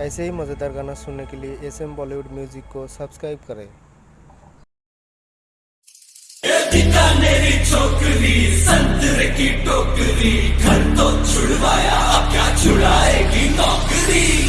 ऐसे ही मज़ेदार गाना सुनने के लिए एस एम बॉलीवुड म्यूज़िक को सब्सक्राइब करें। छोकरी संतरे की टोकरी घर तो छुड़वाया, अब क्या छुड़ाएगी नौकरी?